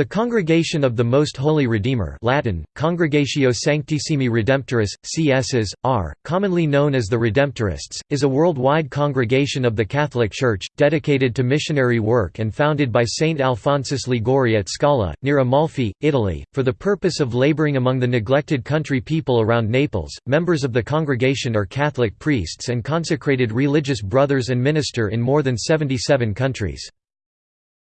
The Congregation of the Most Holy Redeemer Latin, Congregatio Sanctissimi Redemptoris, CSs, R., commonly known as the Redemptorists, is a worldwide congregation of the Catholic Church, dedicated to missionary work and founded by Saint Alphonsus Liguori at Scala, near Amalfi, Italy, for the purpose of laboring among the neglected country people around Naples. Members of the congregation are Catholic priests and consecrated religious brothers and minister in more than 77 countries.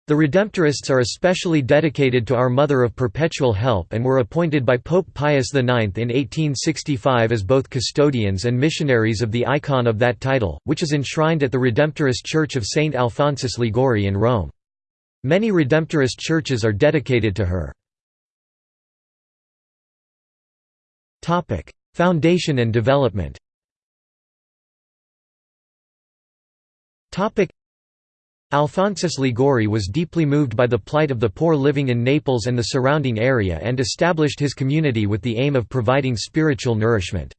The Redemptorists are especially dedicated to Our Mother of Perpetual Help and were appointed by Pope Pius IX in 1865 as both custodians and missionaries of the icon of that title, which is enshrined at the Redemptorist Church of St. Alphonsus Liguori in Rome. Many Redemptorist churches are dedicated to her. Foundation and development Alphonsus Liguori was deeply moved by the plight of the poor living in Naples and the surrounding area and established his community with the aim of providing spiritual nourishment.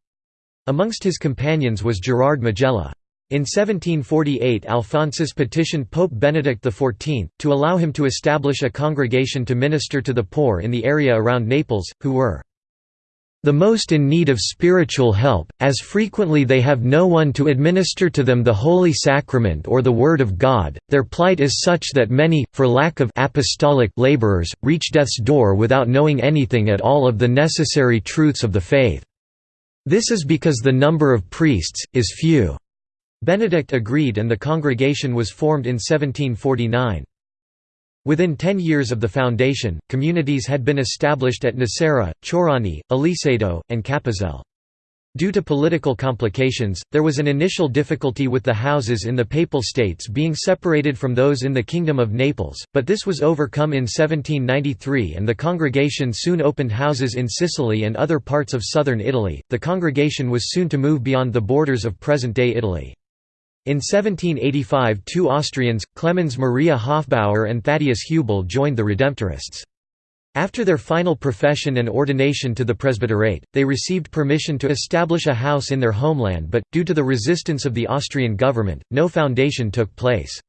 Amongst his companions was Gerard Majella. In 1748 Alphonsus petitioned Pope Benedict XIV, to allow him to establish a congregation to minister to the poor in the area around Naples, who were the most in need of spiritual help, as frequently they have no one to administer to them the Holy Sacrament or the Word of God, their plight is such that many, for lack of apostolic laborers, reach death's door without knowing anything at all of the necessary truths of the faith. This is because the number of priests, is few." Benedict agreed and the congregation was formed in 1749. Within ten years of the foundation, communities had been established at Nocera, Ciorani, Iliceto, and Caposele. Due to political complications, there was an initial difficulty with the houses in the Papal States being separated from those in the Kingdom of Naples, but this was overcome in 1793 and the congregation soon opened houses in Sicily and other parts of southern Italy. The congregation was soon to move beyond the borders of present day Italy. In 1785 two Austrians, Clemens Maria Hofbauer and Thaddeus Hubel joined the Redemptorists. After their final profession and ordination to the presbyterate, they received permission to establish a house in their homeland but, due to the resistance of the Austrian government, no foundation took place.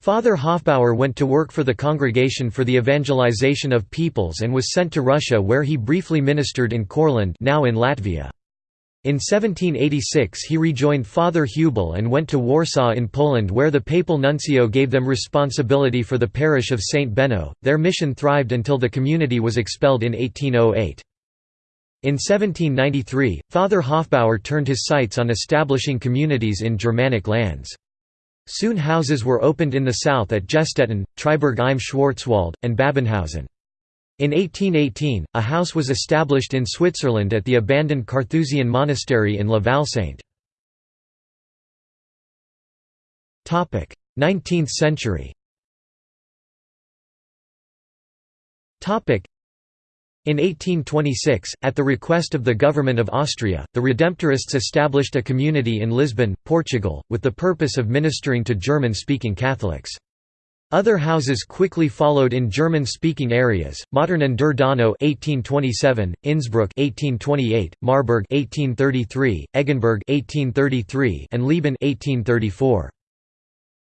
Father Hofbauer went to work for the Congregation for the Evangelization of Peoples and was sent to Russia where he briefly ministered in Courland now in Latvia. In 1786 he rejoined Father Hubel and went to Warsaw in Poland where the papal nuncio gave them responsibility for the parish of St. Benno. Their mission thrived until the community was expelled in 1808. In 1793, Father Hofbauer turned his sights on establishing communities in Germanic lands. Soon houses were opened in the south at Jestetten, Triberg im Schwarzwald, and Babenhausen. In 1818, a house was established in Switzerland at the abandoned Carthusian monastery in La Valsainte. 19th century in 1826, at the request of the government of Austria, the Redemptorists established a community in Lisbon, Portugal, with the purpose of ministering to German-speaking Catholics. Other houses quickly followed in German-speaking areas: Mautern an der Donau (1827), Innsbruck (1828), Marburg (1833), Eggenberg (1833), and Lieben (1834).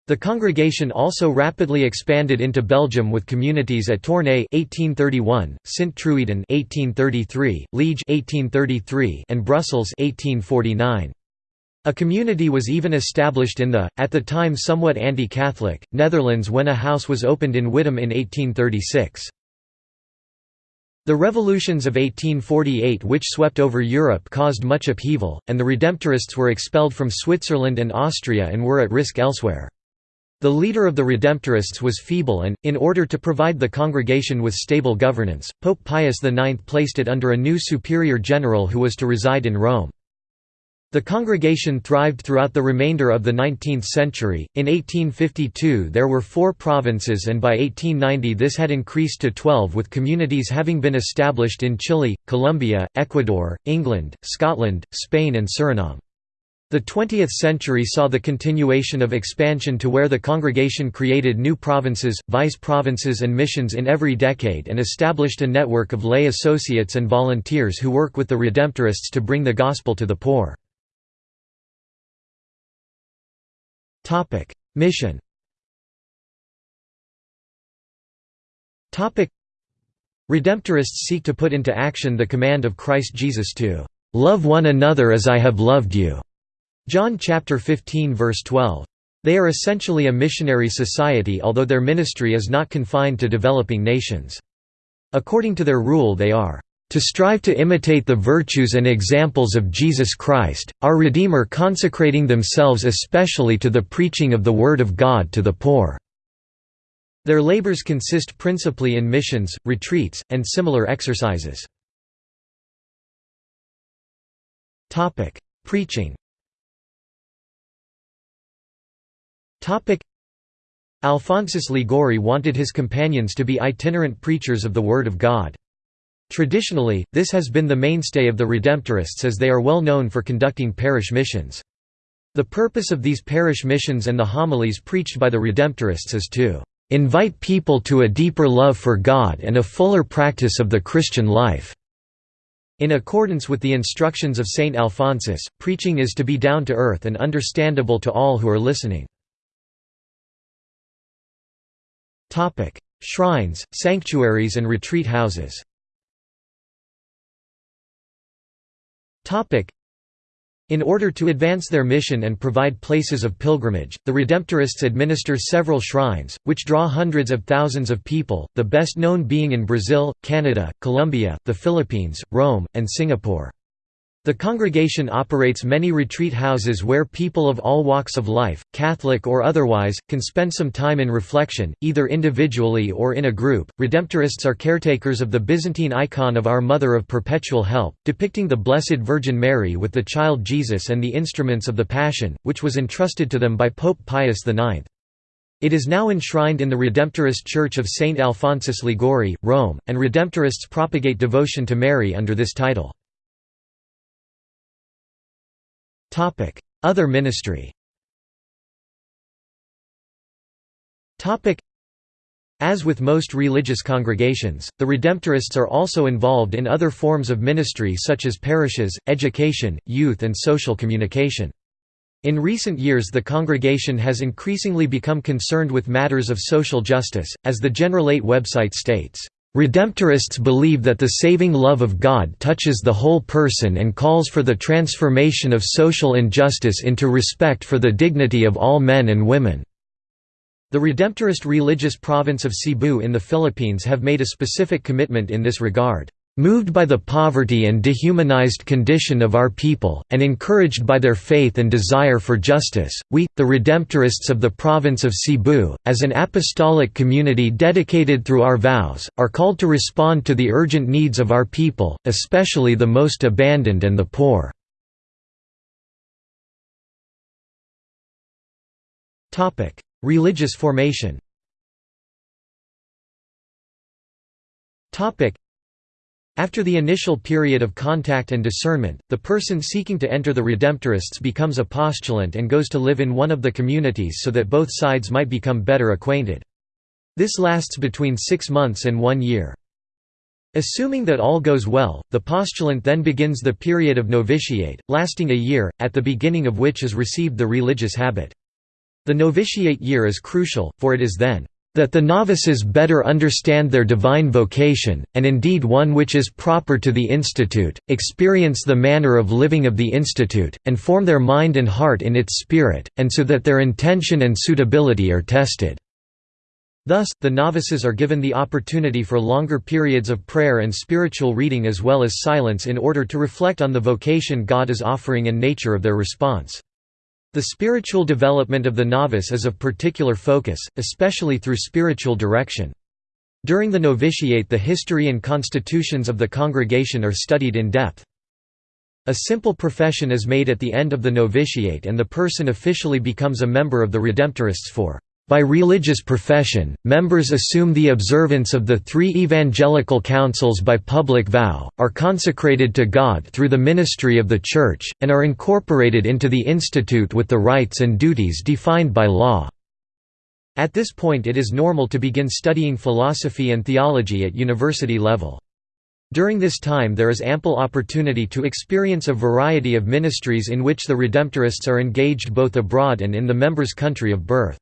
The congregation also rapidly expanded into Belgium with communities at Tournai (1831), Sint-Truiden (1833), Liege (1833), and Brussels (1849). A community was even established in the, at the time somewhat anti-Catholic, Netherlands when a house was opened in Wittem in 1836. The revolutions of 1848 which swept over Europe caused much upheaval, and the Redemptorists were expelled from Switzerland and Austria and were at risk elsewhere. The leader of the Redemptorists was feeble and, in order to provide the congregation with stable governance, Pope Pius IX placed it under a new superior general who was to reside in Rome. The congregation thrived throughout the remainder of the 19th century. In 1852 there were four provinces, and by 1890 this had increased to 12, with communities having been established in Chile, Colombia, Ecuador, England, Scotland, Spain, and Suriname. The 20th century saw the continuation of expansion to where the congregation created new provinces, vice-provinces and missions in every decade and established a network of lay associates and volunteers who work with the Redemptorists to bring the gospel to the poor. Mission Redemptorists seek to put into action the command of Christ Jesus to "...love one another as I have loved you." John chapter 15 verse 12. They are essentially a missionary society although their ministry is not confined to developing nations. According to their rule they are to strive to imitate the virtues and examples of Jesus Christ, our Redeemer consecrating themselves especially to the preaching of the Word of God to the poor." Their labors consist principally in missions, retreats, and similar exercises. Preaching Alphonsus Liguori wanted his companions to be itinerant preachers of the Word of God. Traditionally, this has been the mainstay of the Redemptorists as they are well known for conducting parish missions. The purpose of these parish missions and the homilies preached by the Redemptorists is to invite people to a deeper love for God and a fuller practice of the Christian life." In accordance with the instructions of Saint Alphonsus, preaching is to be down to earth and understandable to all who are listening. Shrines, sanctuaries and retreat houses in order to advance their mission and provide places of pilgrimage, the Redemptorists administer several shrines, which draw hundreds of thousands of people, the best known being in Brazil, Canada, Colombia, the Philippines, Rome, and Singapore. The congregation operates many retreat houses where people of all walks of life, Catholic or otherwise, can spend some time in reflection, either individually or in a group. Redemptorists are caretakers of the Byzantine icon of Our Mother of Perpetual Help, depicting the Blessed Virgin Mary with the child Jesus and the instruments of the Passion, which was entrusted to them by Pope Pius IX. It is now enshrined in the Redemptorist Church of St. Alphonsus Liguori, Rome, and Redemptorists propagate devotion to Mary under this title. Other ministry. As with most religious congregations, the Redemptorists are also involved in other forms of ministry such as parishes, education, youth and social communication. In recent years the congregation has increasingly become concerned with matters of social justice, as the Generalate website states, Redemptorists believe that the saving love of God touches the whole person and calls for the transformation of social injustice into respect for the dignity of all men and women. The Redemptorist religious province of Cebu in the Philippines have made a specific commitment in this regard. Moved by the poverty and dehumanized condition of our people, and encouraged by their faith and desire for justice, we, the Redemptorists of the province of Cebu, as an apostolic community dedicated through our vows, are called to respond to the urgent needs of our people, especially the most abandoned and the poor. Religious formation after the initial period of contact and discernment, the person seeking to enter the Redemptorists becomes a postulant and goes to live in one of the communities so that both sides might become better acquainted. This lasts between six months and one year. Assuming that all goes well, the postulant then begins the period of novitiate, lasting a year, at the beginning of which is received the religious habit. The novitiate year is crucial, for it is then that the novices better understand their divine vocation, and indeed one which is proper to the Institute, experience the manner of living of the Institute, and form their mind and heart in its spirit, and so that their intention and suitability are tested." Thus, the novices are given the opportunity for longer periods of prayer and spiritual reading as well as silence in order to reflect on the vocation God is offering and nature of their response. The spiritual development of the novice is of particular focus, especially through spiritual direction. During the novitiate the history and constitutions of the congregation are studied in depth. A simple profession is made at the end of the novitiate and the person officially becomes a member of the Redemptorists for by religious profession, members assume the observance of the three evangelical councils by public vow, are consecrated to God through the ministry of the Church, and are incorporated into the institute with the rights and duties defined by law. At this point it is normal to begin studying philosophy and theology at university level. During this time there is ample opportunity to experience a variety of ministries in which the Redemptorists are engaged both abroad and in the member's country of birth.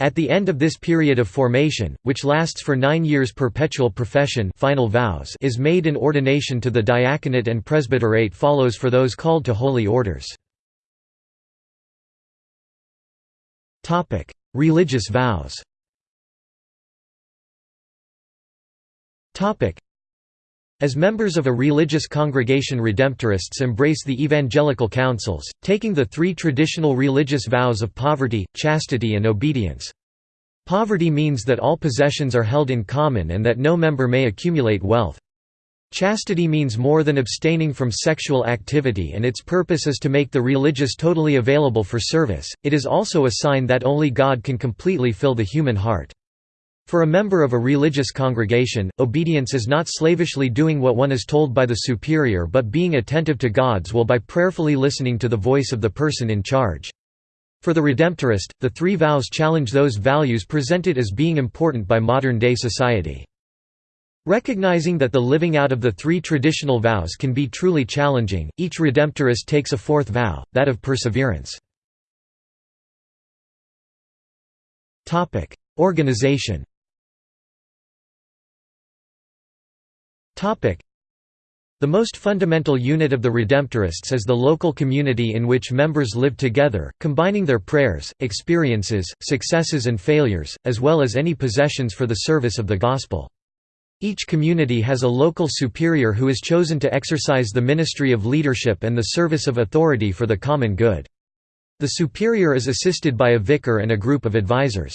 At the end of this period of formation, which lasts for nine years perpetual profession final vows is made and ordination to the diaconate and presbyterate follows for those called to holy orders. Religious vows as members of a religious congregation Redemptorists embrace the evangelical counsels, taking the three traditional religious vows of poverty, chastity and obedience. Poverty means that all possessions are held in common and that no member may accumulate wealth. Chastity means more than abstaining from sexual activity and its purpose is to make the religious totally available for service, it is also a sign that only God can completely fill the human heart. For a member of a religious congregation, obedience is not slavishly doing what one is told by the superior but being attentive to God's will by prayerfully listening to the voice of the person in charge. For the Redemptorist, the three vows challenge those values presented as being important by modern-day society. Recognizing that the living out of the three traditional vows can be truly challenging, each Redemptorist takes a fourth vow, that of perseverance. Organization the most fundamental unit of the Redemptorists is the local community in which members live together, combining their prayers, experiences, successes and failures, as well as any possessions for the service of the Gospel. Each community has a local superior who is chosen to exercise the ministry of leadership and the service of authority for the common good. The superior is assisted by a vicar and a group of advisors.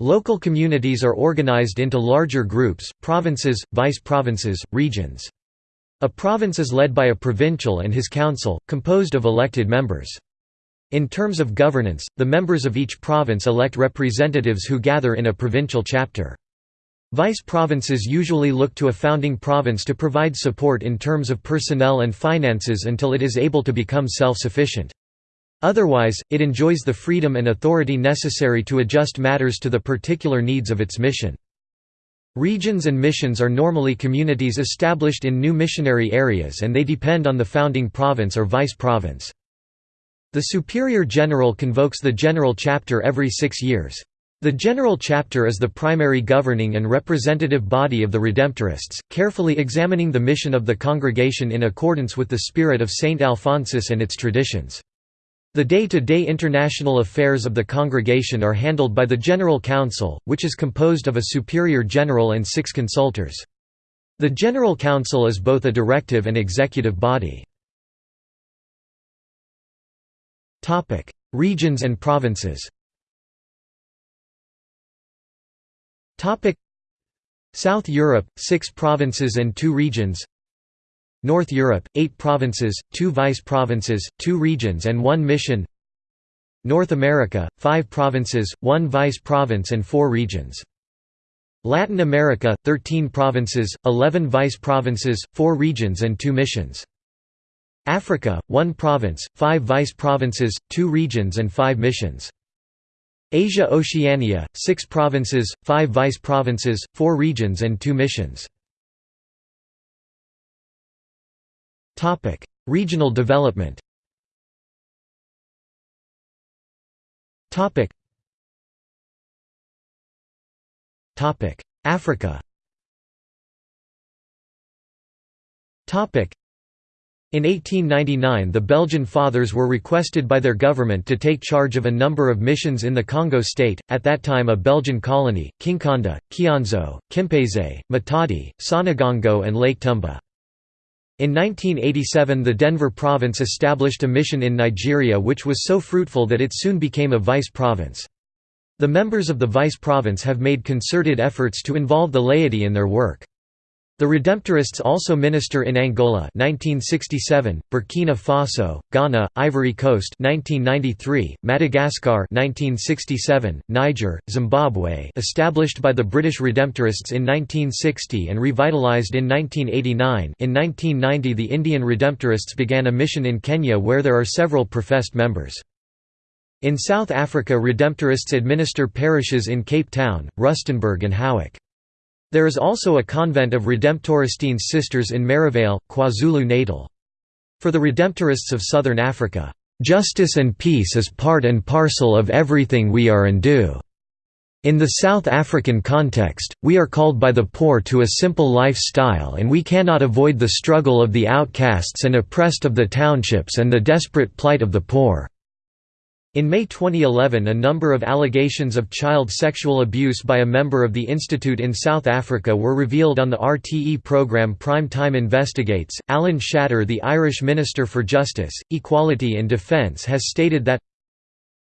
Local communities are organized into larger groups, provinces, vice-provinces, regions. A province is led by a provincial and his council, composed of elected members. In terms of governance, the members of each province elect representatives who gather in a provincial chapter. Vice-provinces usually look to a founding province to provide support in terms of personnel and finances until it is able to become self-sufficient. Otherwise, it enjoys the freedom and authority necessary to adjust matters to the particular needs of its mission. Regions and missions are normally communities established in new missionary areas and they depend on the founding province or vice-province. The Superior General convokes the General Chapter every six years. The General Chapter is the primary governing and representative body of the Redemptorists, carefully examining the mission of the congregation in accordance with the spirit of Saint Alphonsus and its traditions. The day-to-day -day international affairs of the congregation are handled by the General Council, which is composed of a superior general and six consultors. The General Council is both a directive and executive body. Regions and provinces South Europe, six provinces and two regions North Europe, 8 provinces, 2 vice-provinces, 2 regions and 1 mission North America, 5 provinces, 1 vice-province and 4 regions. Latin America, 13 provinces, 11 vice-provinces, 4 regions and 2 missions. Africa, 1 province, 5 vice-provinces, 2 regions and 5 missions. Asia Oceania, 6 provinces, 5 vice-provinces, 4 regions and 2 missions. Topic: Regional development. Topic. Topic: Africa. Topic. In 1899 the Belgian Fathers were requested by their government to take charge of a number of missions in the Congo state, at that time a Belgian colony, Kinkanda, Kianzo, Kimpese, Matadi, Sanagongo and Lake Tumba. In 1987 the Denver province established a mission in Nigeria which was so fruitful that it soon became a vice province. The members of the vice province have made concerted efforts to involve the laity in their work. The Redemptorists also minister in Angola 1967, Burkina Faso, Ghana, Ivory Coast 1993, Madagascar 1967, Niger, Zimbabwe established by the British Redemptorists in 1960 and revitalized in 1989 in 1990 the Indian Redemptorists began a mission in Kenya where there are several professed members. In South Africa Redemptorists administer parishes in Cape Town, Rustenburg and Howick. There is also a convent of Redemptoristines sisters in Merivale, KwaZulu-Natal. For the Redemptorists of Southern Africa, Justice and peace is part and parcel of everything we are and do. In the South African context, we are called by the poor to a simple lifestyle and we cannot avoid the struggle of the outcasts and oppressed of the townships and the desperate plight of the poor." In May 2011 a number of allegations of child sexual abuse by a member of the Institute in South Africa were revealed on the RTE programme Prime Time Investigates. Alan Shatter the Irish Minister for Justice, Equality and Defence has stated that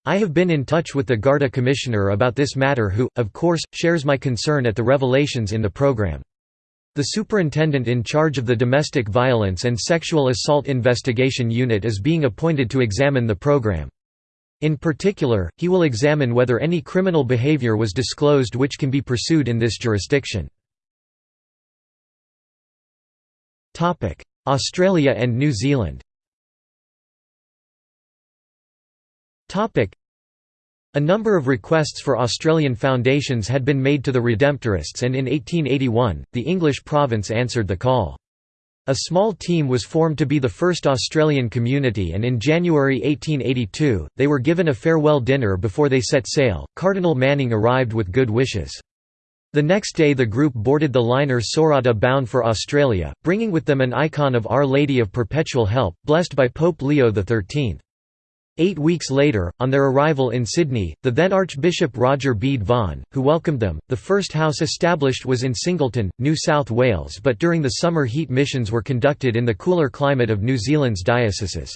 I have been in touch with the Garda Commissioner about this matter who, of course, shares my concern at the revelations in the programme. The superintendent in charge of the Domestic Violence and Sexual Assault Investigation Unit is being appointed to examine the programme. In particular, he will examine whether any criminal behavior was disclosed which can be pursued in this jurisdiction. Australia and New Zealand a number of requests for Australian foundations had been made to the Redemptorists and in 1881, the English province answered the call. A small team was formed to be the first Australian community, and in January 1882, they were given a farewell dinner before they set sail. Cardinal Manning arrived with good wishes. The next day, the group boarded the liner Sorata bound for Australia, bringing with them an icon of Our Lady of Perpetual Help, blessed by Pope Leo XIII. Eight weeks later, on their arrival in Sydney, the then Archbishop Roger Bede Vaughan, who welcomed them, the first house established was in Singleton, New South Wales but during the summer heat missions were conducted in the cooler climate of New Zealand's dioceses.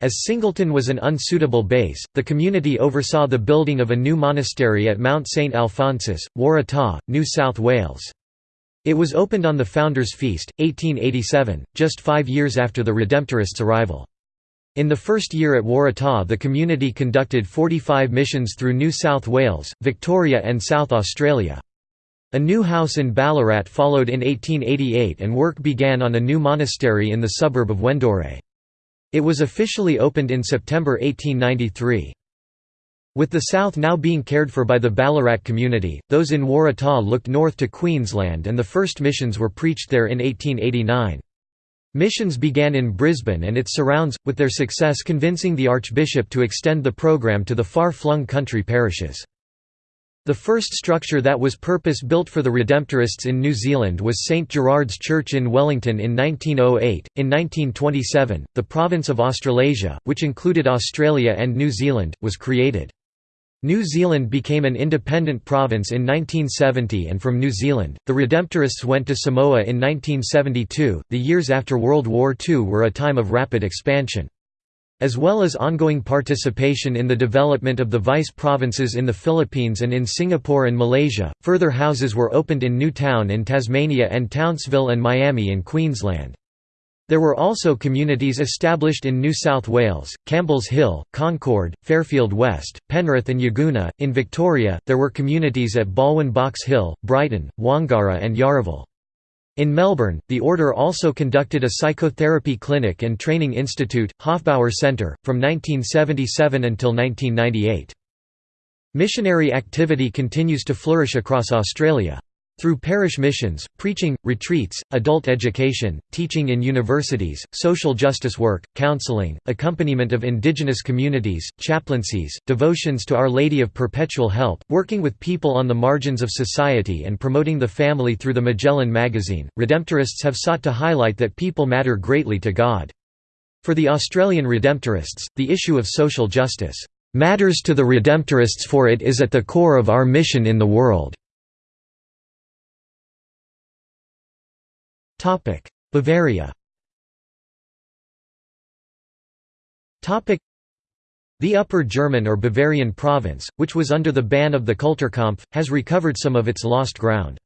As Singleton was an unsuitable base, the community oversaw the building of a new monastery at Mount St Alphonsus, Waratah, New South Wales. It was opened on the Founders' Feast, 1887, just five years after the Redemptorists' arrival. In the first year at Waratah the community conducted 45 missions through New South Wales, Victoria and South Australia. A new house in Ballarat followed in 1888 and work began on a new monastery in the suburb of Wendouree. It was officially opened in September 1893. With the south now being cared for by the Ballarat community, those in Waratah looked north to Queensland and the first missions were preached there in 1889. Missions began in Brisbane and its surrounds, with their success convincing the Archbishop to extend the program to the far-flung country parishes. The first structure that was purpose-built for the Redemptorists in New Zealand was St Gerard's Church in Wellington in 1908. In 1927, the province of Australasia, which included Australia and New Zealand, was created. New Zealand became an independent province in 1970 and from New Zealand, the Redemptorists went to Samoa in 1972. The years after World War II were a time of rapid expansion. As well as ongoing participation in the development of the vice provinces in the Philippines and in Singapore and Malaysia, further houses were opened in Newtown in Tasmania and Townsville and Miami in Queensland. There were also communities established in New South Wales, Campbell's Hill, Concord, Fairfield West, Penrith and Yagoona. In Victoria, there were communities at Balwyn Box Hill, Brighton, Wangara and Yarraville. In Melbourne, the Order also conducted a psychotherapy clinic and training institute, Hofbauer Centre, from 1977 until 1998. Missionary activity continues to flourish across Australia. Through parish missions, preaching, retreats, adult education, teaching in universities, social justice work, counseling, accompaniment of indigenous communities, chaplaincies, devotions to Our Lady of Perpetual Help, working with people on the margins of society and promoting the family through the Majellan magazine, Redemptorists have sought to highlight that people matter greatly to God. For the Australian Redemptorists, the issue of social justice, "...matters to the Redemptorists for it is at the core of our mission in the world." Topic: Bavaria. Topic: The Upper German or Bavarian province, which was under the ban of the Kulturkampf, has recovered some of its lost ground.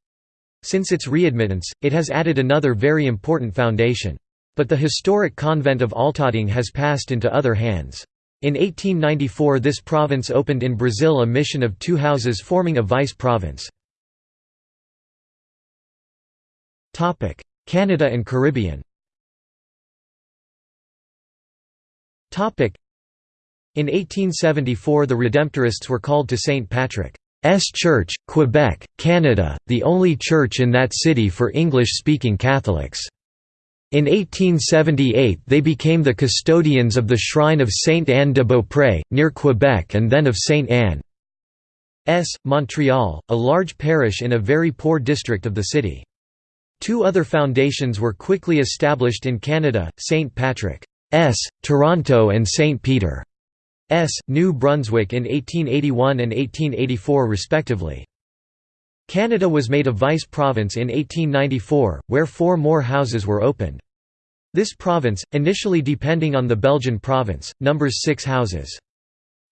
Since its readmittance, it has added another very important foundation. But the historic convent of Altötting has passed into other hands. In 1894 this province opened in Brazil a mission of two houses forming a vice-province. Canada and Caribbean in 1874 the Redemptorists were called to St. Patrick's Church, Quebec, Canada, the only church in that city for English-speaking Catholics. In 1878 they became the custodians of the shrine of Sainte Anne de Beaupré, near Quebec and then of Sainte Anne. S. Montreal, a large parish in a very poor district of the city. Two other foundations were quickly established in Canada, St. Patrick's, Toronto and St. Peter's, New Brunswick in 1881 and 1884 respectively. Canada was made a vice province in 1894, where four more houses were opened. This province, initially depending on the Belgian province, numbers six houses.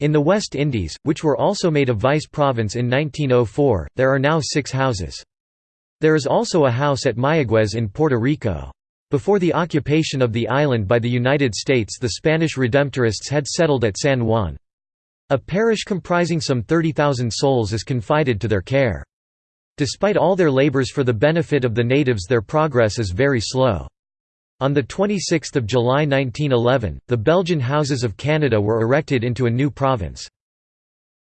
In the West Indies, which were also made a vice province in 1904, there are now six houses. There is also a house at Mayaguez in Puerto Rico. Before the occupation of the island by the United States the Spanish Redemptorists had settled at San Juan. A parish comprising some 30,000 souls is confided to their care. Despite all their labors for the benefit of the natives their progress is very slow. On 26 July 1911, the Belgian Houses of Canada were erected into a new province.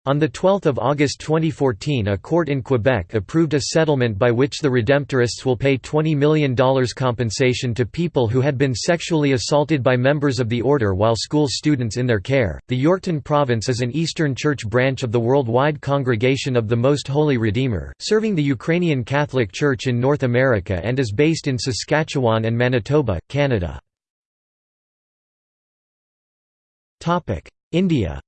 On 12 August 2014 a court in Quebec approved a settlement by which the Redemptorists will pay $20 million compensation to people who had been sexually assaulted by members of the order while school students in their care. The Yorkton Province is an Eastern Church branch of the Worldwide Congregation of the Most Holy Redeemer, serving the Ukrainian Catholic Church in North America and is based in Saskatchewan and Manitoba, Canada. India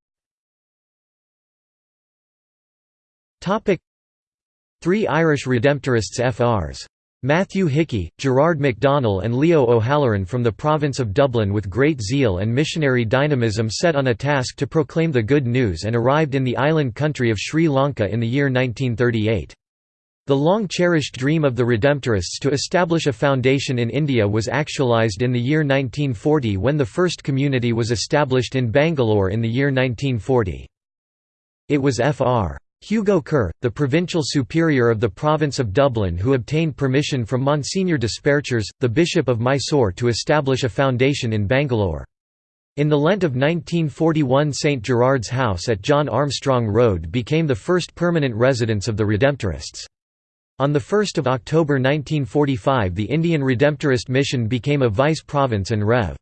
Three Irish Redemptorists FRs. Matthew Hickey, Gerard MacDonell and Leo O'Halloran from the province of Dublin with great zeal and missionary dynamism set on a task to proclaim the good news and arrived in the island country of Sri Lanka in the year 1938. The long-cherished dream of the Redemptorists to establish a foundation in India was actualised in the year 1940 when the first community was established in Bangalore in the year 1940. It was Fr. Hugo Kerr, the provincial superior of the province of Dublin who obtained permission from Monsignor Desperchers, the Bishop of Mysore to establish a foundation in Bangalore. In the Lent of 1941 St. Gerard's House at John Armstrong Road became the first permanent residence of the Redemptorists. On 1 October 1945 the Indian Redemptorist Mission became a vice province and Rev.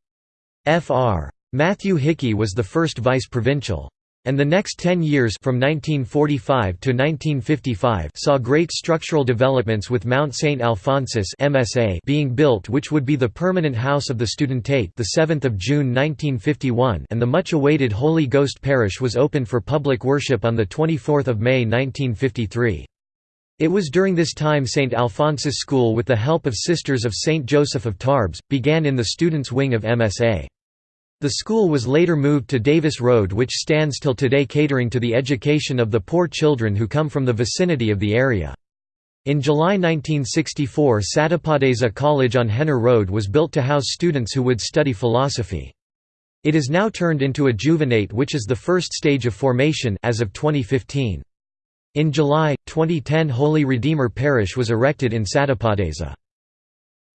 Fr. Matthew Hickey was the first vice-provincial. And the next ten years from 1945 to 1955 saw great structural developments with Mount St. Alphonsus MSA being built which would be the permanent house of the Studentate the 7th of June 1951 and the much-awaited Holy Ghost Parish was opened for public worship on 24 May 1953. It was during this time St. Alphonsus School with the help of Sisters of St. Joseph of Tarbes, began in the students' wing of MSA. The school was later moved to Davis Road which stands till today catering to the education of the poor children who come from the vicinity of the area. In July 1964 Satyapadesa College on Hennur Road was built to house students who would study philosophy. It is now turned into a juvenate which is the first stage of formation as of 2015. In July, 2010 Holy Redeemer Parish was erected in Satyapadesa.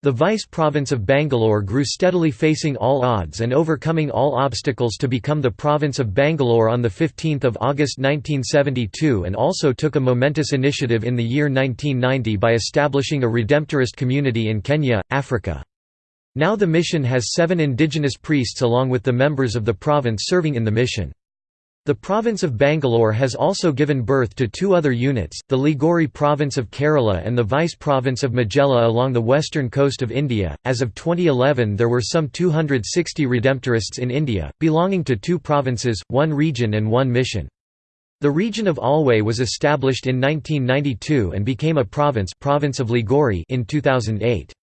The vice-province of Bangalore grew steadily facing all odds and overcoming all obstacles to become the province of Bangalore on 15 August 1972 and also took a momentous initiative in the year 1990 by establishing a Redemptorist community in Kenya, Africa. Now the mission has seven indigenous priests along with the members of the province serving in the mission. The province of Bangalore has also given birth to two other units, the Liguori province of Kerala and the vice province of Majella along the western coast of India. As of 2011, there were some 260 Redemptorists in India, belonging to two provinces, one region, and one mission. The region of Alway was established in 1992 and became a province, province of Liguori in 2008.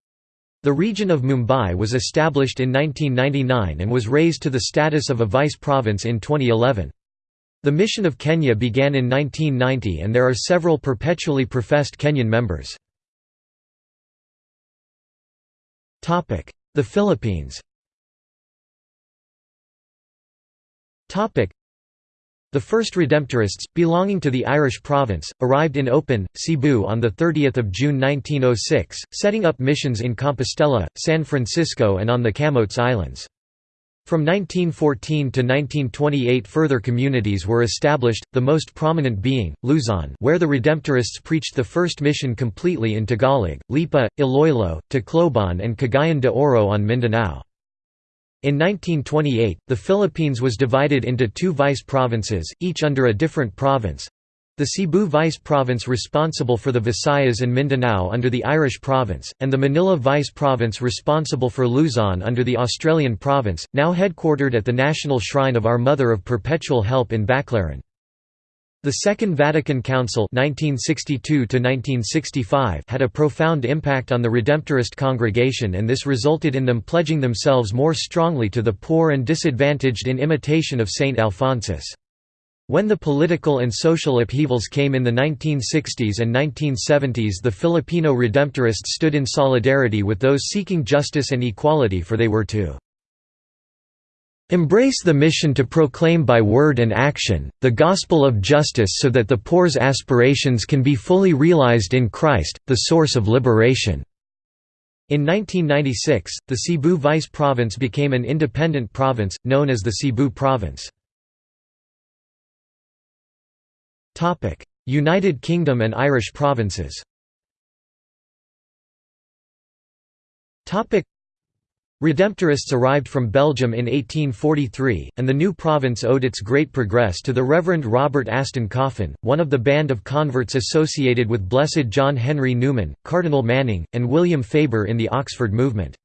The region of Mumbai was established in 1999 and was raised to the status of a vice province in 2011. The Mission of Kenya began in 1990 and there are several perpetually professed Kenyan members. The Philippines the first Redemptorists, belonging to the Irish province, arrived in Opon, Cebu on 30 June 1906, setting up missions in Compostela, San Francisco and on the Camotes Islands. From 1914 to 1928 further communities were established, the most prominent being, Luzon where the Redemptorists preached the first mission completely in Tagalog, Lipa, Iloilo, Tacloban and Cagayan de Oro on Mindanao. In 1928, the Philippines was divided into two vice provinces, each under a different province, the Cebu Vice Province responsible for the Visayas and Mindanao under the Irish Province, and the Manila Vice Province responsible for Luzon under the Australian Province, now headquartered at the National Shrine of Our Mother of Perpetual Help in Baclaran. The Second Vatican Council 1962 had a profound impact on the Redemptorist congregation and this resulted in them pledging themselves more strongly to the poor and disadvantaged in imitation of Saint Alphonsus. When the political and social upheavals came in the 1960s and 1970s the Filipino Redemptorists stood in solidarity with those seeking justice and equality for they were to Embrace the mission to proclaim by word and action, the gospel of justice so that the poor's aspirations can be fully realized in Christ, the source of liberation." In 1996, the Cebu Vice Province became an independent province, known as the Cebu Province. United Kingdom and Irish provinces Redemptorists arrived from Belgium in 1843, and the new province owed its great progress to the Reverend Robert Aston Coffin, one of the band of converts associated with Blessed John Henry Newman, Cardinal Manning, and William Faber in the Oxford movement.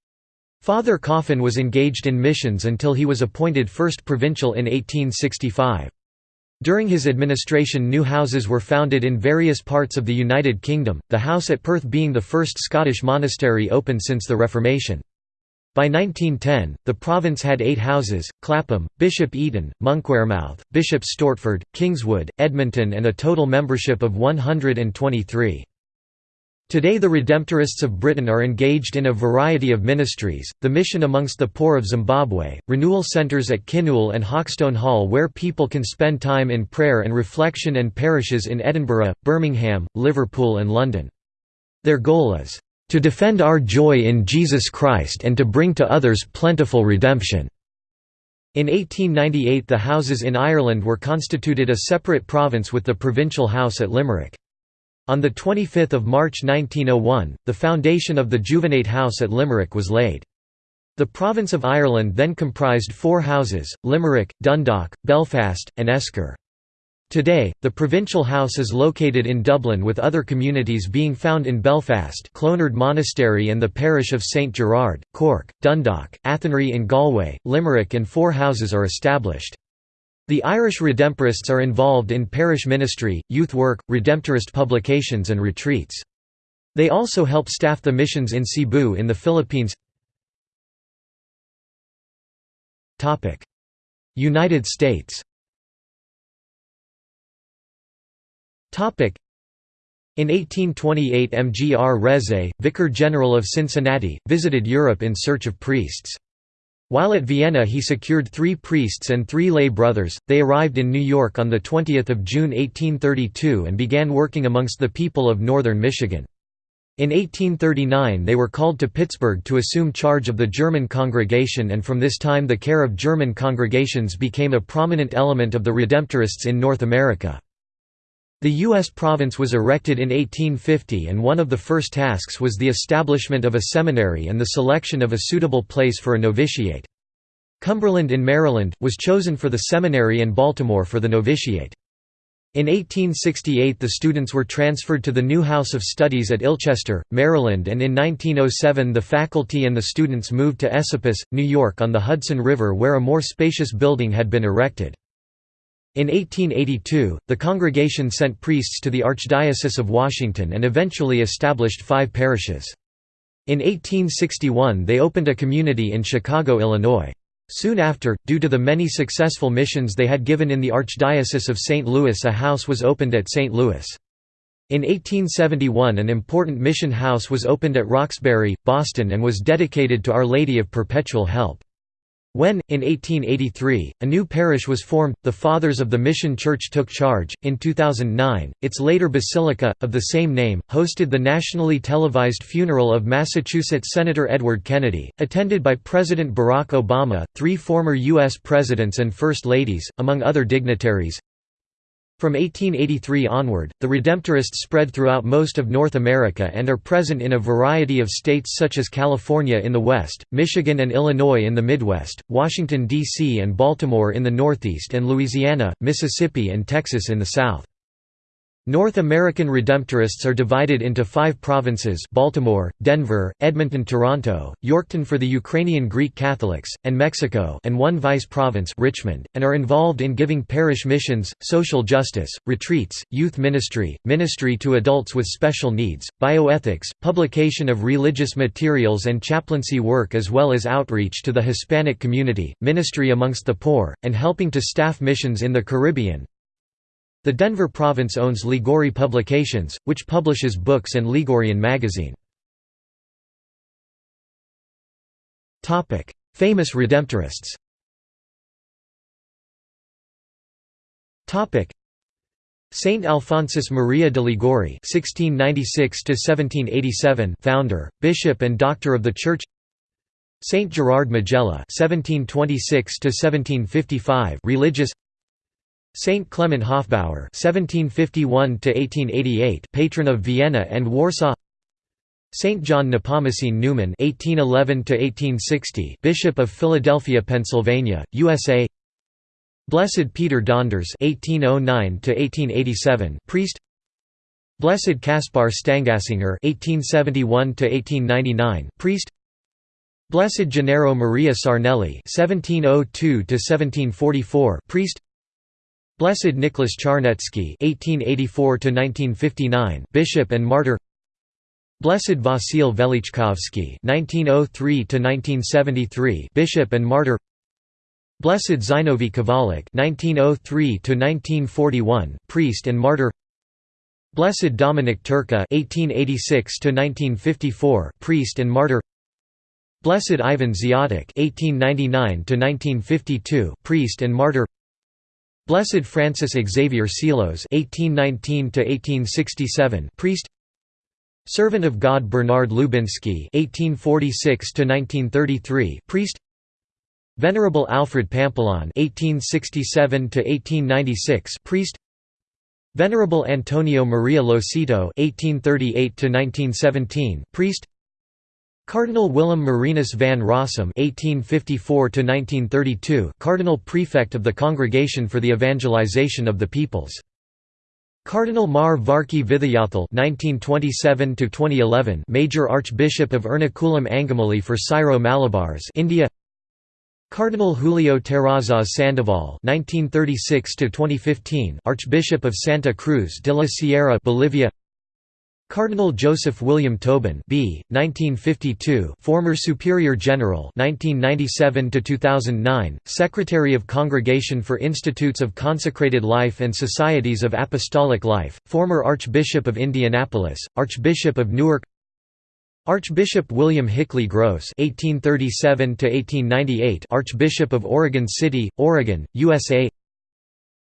Father Coffin was engaged in missions until he was appointed first provincial in 1865. During his administration new houses were founded in various parts of the United Kingdom, the house at Perth being the first Scottish monastery opened since the Reformation. By 1910, the province had eight houses, Clapham, Bishop Eton, Monkwearmouth, Bishop Stortford, Kingswood, Edmonton and a total membership of 123. Today the Redemptorists of Britain are engaged in a variety of ministries, the mission amongst the poor of Zimbabwe, renewal centres at Kinnoul and Hawkstone Hall where people can spend time in prayer and reflection and parishes in Edinburgh, Birmingham, Liverpool and London. Their goal is, "...to defend our joy in Jesus Christ and to bring to others plentiful redemption." In 1898 the houses in Ireland were constituted a separate province with the provincial house at Limerick. On 25 March 1901, the foundation of the Juvenate House at Limerick was laid. The province of Ireland then comprised four houses, Limerick, Dundalk, Belfast, and Esker. Today, the provincial house is located in Dublin with other communities being found in Belfast Clonard Monastery and the parish of St Gerard, Cork, Dundalk, Athenry in Galway, Limerick and four houses are established. The Irish Redemptorists are involved in parish ministry, youth work, Redemptorist publications and retreats. They also help staff the missions in Cebu in the Philippines United States in 1828 M. G. R. Reze, Vicar General of Cincinnati, visited Europe in search of priests. While at Vienna he secured three priests and three lay brothers, they arrived in New York on 20 June 1832 and began working amongst the people of northern Michigan. In 1839 they were called to Pittsburgh to assume charge of the German congregation and from this time the care of German congregations became a prominent element of the Redemptorists in North America. The U.S. province was erected in 1850 and one of the first tasks was the establishment of a seminary and the selection of a suitable place for a novitiate. Cumberland in Maryland, was chosen for the seminary and Baltimore for the novitiate. In 1868 the students were transferred to the new House of Studies at Ilchester, Maryland and in 1907 the faculty and the students moved to Esopus, New York on the Hudson River where a more spacious building had been erected. In 1882, the congregation sent priests to the Archdiocese of Washington and eventually established five parishes. In 1861 they opened a community in Chicago, Illinois. Soon after, due to the many successful missions they had given in the Archdiocese of St. Louis a house was opened at St. Louis. In 1871 an important mission house was opened at Roxbury, Boston and was dedicated to Our Lady of Perpetual Help. When, in 1883, a new parish was formed, the Fathers of the Mission Church took charge. In 2009, its later basilica, of the same name, hosted the nationally televised funeral of Massachusetts Senator Edward Kennedy, attended by President Barack Obama, three former U.S. presidents and First Ladies, among other dignitaries. From 1883 onward, the Redemptorists spread throughout most of North America and are present in a variety of states such as California in the west, Michigan and Illinois in the Midwest, Washington, D.C. and Baltimore in the Northeast and Louisiana, Mississippi and Texas in the South. North American Redemptorists are divided into five provinces Baltimore, Denver, Edmonton Toronto, Yorkton for the Ukrainian Greek Catholics, and Mexico and one vice province Richmond, and are involved in giving parish missions, social justice, retreats, youth ministry, ministry to adults with special needs, bioethics, publication of religious materials and chaplaincy work as well as outreach to the Hispanic community, ministry amongst the poor, and helping to staff missions in the Caribbean, the Denver province owns Liguori Publications, which publishes books and Liguorian magazine. Famous Redemptorists Saint Alphonsus Maria de Liguori (1696–1787), founder, bishop, and doctor of the Church. Saint Gerard Majella (1726–1755), religious. Saint Clement Hofbauer (1751–1888), patron of Vienna and Warsaw. Saint John Nepomucene Neumann (1811–1860), Bishop of Philadelphia, Pennsylvania, USA. Blessed Peter Donders (1809–1887), priest. Blessed Caspar Stanggassinger (1871–1899), priest. Blessed Gennaro Maria Sarnelli (1702–1744), priest. Blessed Nicholas Charnetsky (1884–1959), bishop and martyr. Blessed Vasil Velichkovsky (1903–1973), bishop and martyr. Blessed Zinovy Kovalik (1903–1941), priest and martyr. Blessed Dominic Turka (1886–1954), priest and martyr. Blessed Ivan Ziatek (1899–1952), priest and martyr. Blessed Francis Xavier Seelos (1819–1867), priest. Servant of God Bernard Lubinski (1846–1933), priest. Venerable Alfred Pampalon (1867–1896), priest. Venerable Antonio Maria Losito (1838–1917), priest. Cardinal Willem Marinus van Rossum (1854–1932), Cardinal Prefect of the Congregation for the Evangelization of the Peoples. Cardinal Mar Varkey Vithayathil (1927–2011), Major Archbishop of Ernakulam Angamali for Syro-Malabars, India. Cardinal Julio Terrazas Sandoval (1936–2015), Archbishop of Santa Cruz de la Sierra, Bolivia. Cardinal Joseph William Tobin B. 1952, former Superior General 1997 to 2009, Secretary of Congregation for Institutes of Consecrated Life and Societies of Apostolic Life, former Archbishop of Indianapolis, Archbishop of Newark Archbishop William Hickley Gross 1837 to 1898 Archbishop of Oregon City, Oregon, USA.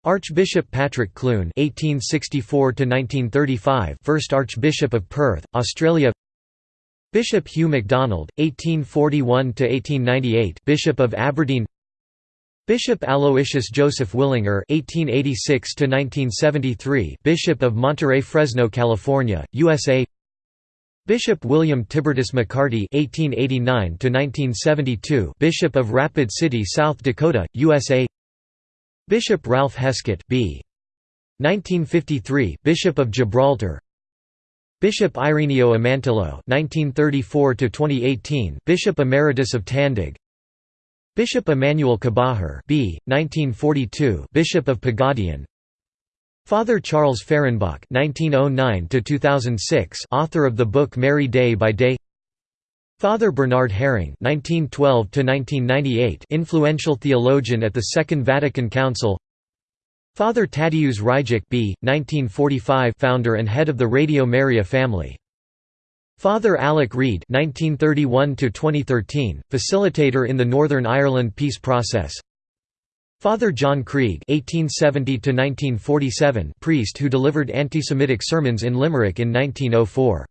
Archbishop Patrick Clune (1864–1935), first Archbishop of Perth, Australia. Bishop Hugh MacDonald (1841–1898), Bishop of Aberdeen. Bishop Aloysius Joseph Willinger (1886–1973), Bishop of Monterey Fresno, California, USA. Bishop William Tibertus McCarty (1889–1972), Bishop of Rapid City, South Dakota, USA. Bishop Ralph Heskett B. 1953, Bishop of Gibraltar. Bishop Ireneo Amantillo 1934 to 2018 Bishop Emeritus of Tandag. Bishop Emmanuel Cabajar B. 1942, Bishop of Pagadian. Father Charles Fehrenbach 1909 to 2006 author of the book Mary Day by Day. Father Bernhard Häring (1912–1998), influential theologian at the Second Vatican Council. Father Tadeusz Rydzyk B. 1945, founder and head of the Radio Maria family. Father Alec Reid (1931–2013), facilitator in the Northern Ireland peace process. Father John Creagh (1870–1947), priest who delivered anti-Semitic sermons in Limerick in 1904.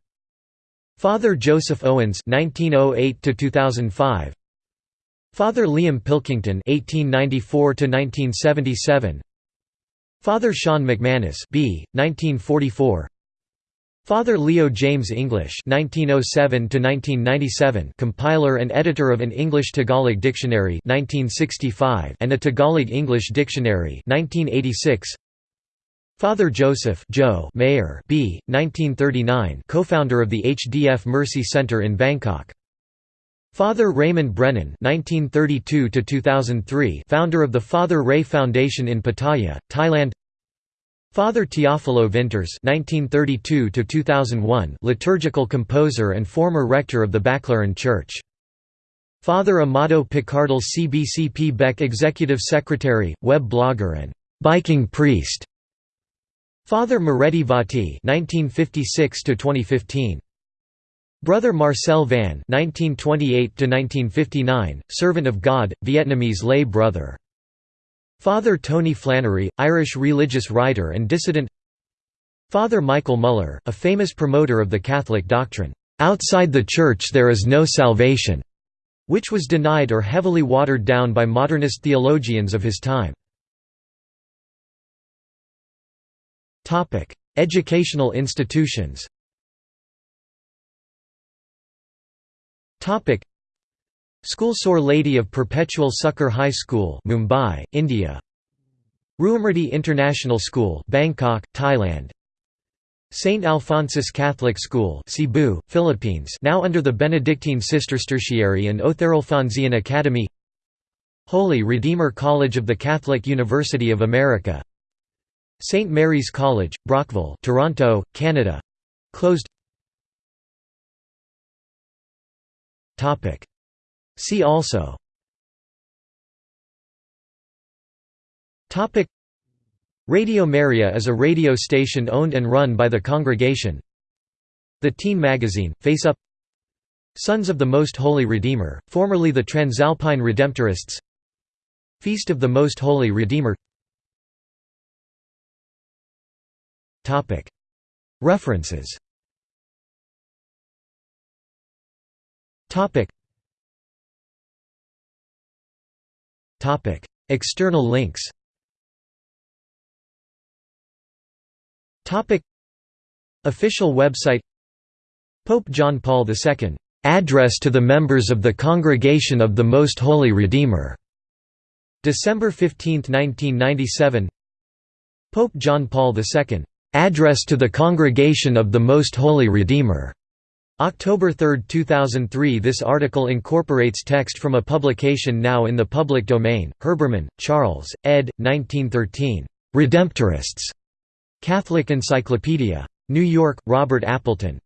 Father Joseph Owens (1908–2005). Father Liam Pilkington (1894–1977). Father Sean McManus (b. 1944). Father Leo James English (1907–1997), compiler and editor of an English-Tagalog dictionary (1965) and a Tagalog-English dictionary (1986). Father Joseph Joe Maier B. 1939, co-founder of the HDF Mercy Center in Bangkok. Father Raymond Brennan (1932–2003), founder of the Father Ray Foundation in Pattaya, Thailand. Father Teofilo Vinters (1932–2001), liturgical composer and former rector of the Baclaran Church. Father Amado Picardal CBCP Beck executive secretary, web blogger and biking priest. Father Moretti Vati (1956–2015). Brother Marcel Van (1928–1959), servant of God, Vietnamese lay brother. Father Tony Flannery, Irish religious writer and dissident Father Michael Muller, a famous promoter of the Catholic doctrine, "'Outside the Church there is no salvation' which was denied or heavily watered down by modernist theologians of his time. Educational institutions. Topic: School Sore Lady of Perpetual Succor High School Mumbai, India. Ruamrudee International School Bangkok, Thailand. St. Alphonsus Catholic School Cebu, Philippines now under the Benedictine Sisters Tertiary and Othar Academy. Holy Redeemer College of the Catholic University of America St. Mary's College, Brockville Toronto, Canada closed Topic. See also Topic. Radio Maria is a radio station owned and run by the congregation The Teen Magazine, Face Up Sons of the Most Holy Redeemer, formerly the Transalpine Redemptorists Feast of the Most Holy Redeemer References. External links. Official website. Pope John Paul II, "'Address to the Members of the Congregation of the Most Holy Redeemer' December 15, 1997 Pope John Paul II, "'Address to the Congregation of the Most Holy Redeemer' October 3, 2003 This article incorporates text from a publication now in the public domain, Herbermann, Charles, ed. 1913. Redemptorists. Catholic Encyclopedia. New York, Robert Appleton.